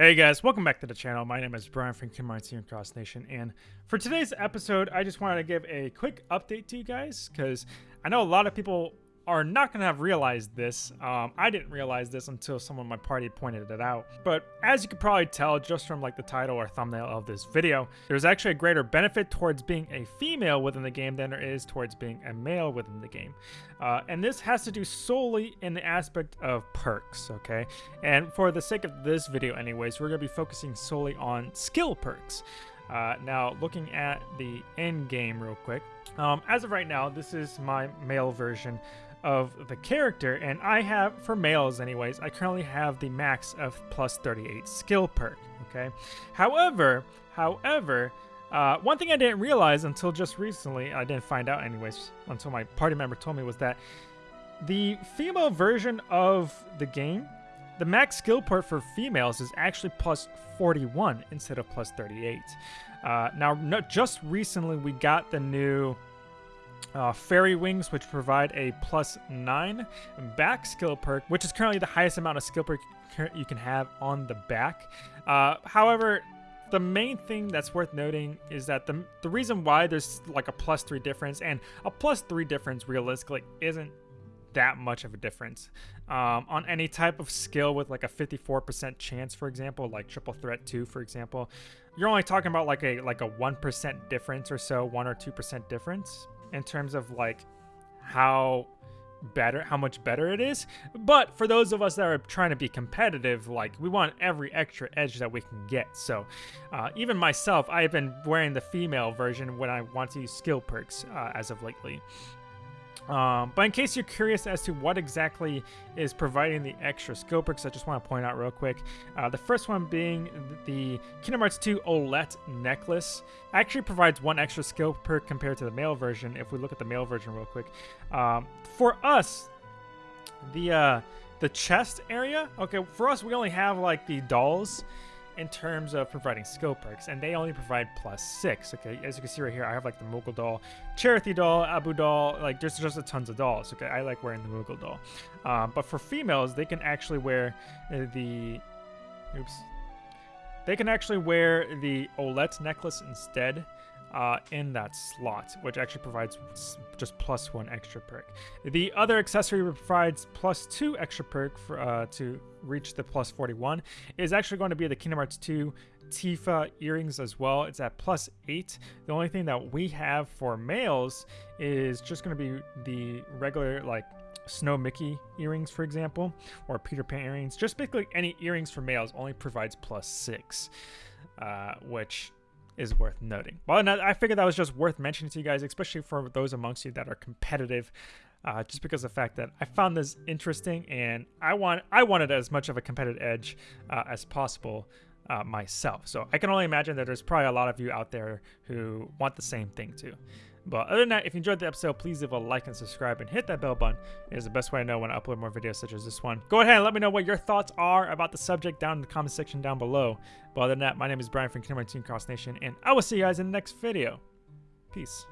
Hey guys, welcome back to the channel. My name is Brian from Hearts here Cross Nation, and for today's episode, I just wanted to give a quick update to you guys because I know a lot of people are not going to have realized this. Um, I didn't realize this until someone in my party pointed it out. But as you could probably tell just from like the title or thumbnail of this video, there's actually a greater benefit towards being a female within the game than there is towards being a male within the game. Uh, and this has to do solely in the aspect of perks, okay? And for the sake of this video anyways, we're going to be focusing solely on skill perks. Uh, now, looking at the end game real quick, um, as of right now, this is my male version of the character, and I have, for males anyways, I currently have the max of plus 38 skill perk, okay? However, however, uh, one thing I didn't realize until just recently, I didn't find out anyways, until my party member told me, was that the female version of the game, the max skill perk for females is actually plus 41 instead of plus 38. Uh, now, no, just recently we got the new uh, Fairy Wings, which provide a plus 9 back skill perk, which is currently the highest amount of skill perk you can have on the back. Uh, however, the main thing that's worth noting is that the, the reason why there's like a plus 3 difference, and a plus 3 difference realistically isn't that much of a difference. Um, on any type of skill with like a 54% chance, for example, like Triple Threat 2, for example, you're only talking about like a like a 1% difference or so, 1 or 2% difference in terms of like how better how much better it is. But for those of us that are trying to be competitive like we want every extra edge that we can get. So uh, even myself i've been wearing the female version when i want to use skill perks uh, as of lately um, but in case you're curious as to what exactly is providing the extra skill perks, I just want to point out real quick. Uh, the first one being the Kingdom Hearts 2 Olette necklace. Actually provides one extra skill perk compared to the male version. If we look at the male version real quick, um, for us, the uh, the chest area. Okay, for us, we only have like the dolls in terms of providing skill perks, and they only provide plus six. Okay, as you can see right here, I have like the Moogle doll, Chirithy doll, Abu doll, like there's just a tons of dolls. Okay, I like wearing the Moogle doll. Um, but for females, they can actually wear the, oops, they can actually wear the Olette necklace instead uh, in that slot, which actually provides just plus one extra perk. The other accessory provides plus two extra perk for, uh, to reach the plus 41 is actually going to be the Kingdom Hearts 2 Tifa earrings as well. It's at plus eight. The only thing that we have for males is just going to be the regular like Snow Mickey earrings, for example, or Peter Pan earrings. Just basically any earrings for males only provides plus six, uh, which is worth noting. Well, I figured that was just worth mentioning to you guys, especially for those amongst you that are competitive. Uh, just because of the fact that I found this interesting and I want I wanted as much of a competitive edge uh, as possible uh, myself. So I can only imagine that there's probably a lot of you out there who want the same thing too. But other than that, if you enjoyed the episode, please leave a like and subscribe and hit that bell button. It is the best way I know when I upload more videos such as this one. Go ahead and let me know what your thoughts are about the subject down in the comment section down below. But other than that, my name is Brian from Kingdom Hearts Cross Nation, and I will see you guys in the next video. Peace.